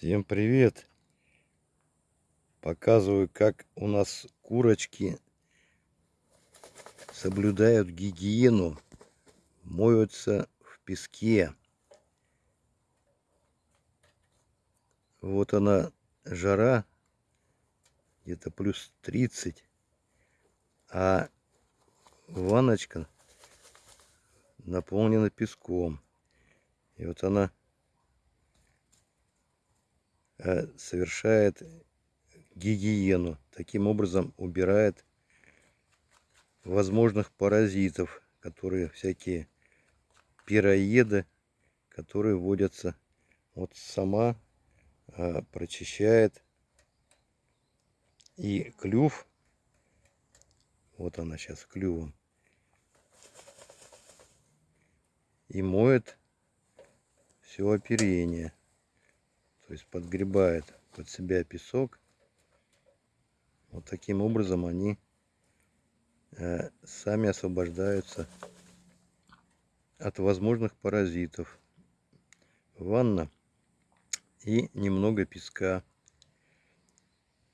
Всем привет! Показываю, как у нас курочки соблюдают гигиену, моются в песке. Вот она жара, где-то плюс 30, а ванночка наполнена песком. И вот она совершает гигиену. Таким образом убирает возможных паразитов, которые всякие пироеды, которые водятся. Вот сама а, прочищает и клюв. Вот она сейчас клювом. И моет все оперение. То есть подгребает под себя песок. Вот таким образом они э, сами освобождаются от возможных паразитов. Ванна и немного песка.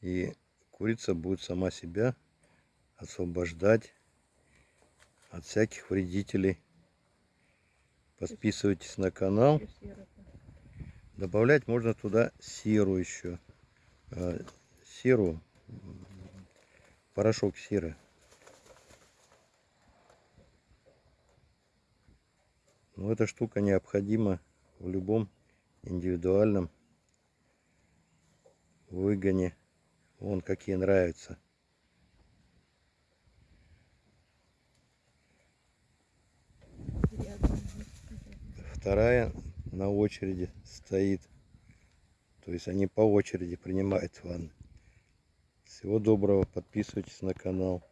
И курица будет сама себя освобождать от всяких вредителей. Подписывайтесь на канал. Добавлять можно туда серу еще. А, серу, порошок серы. Но эта штука необходима в любом индивидуальном выгоне. Вон какие нравятся. Вторая на очереди стоит. То есть они по очереди принимают ванны. Всего доброго, подписывайтесь на канал.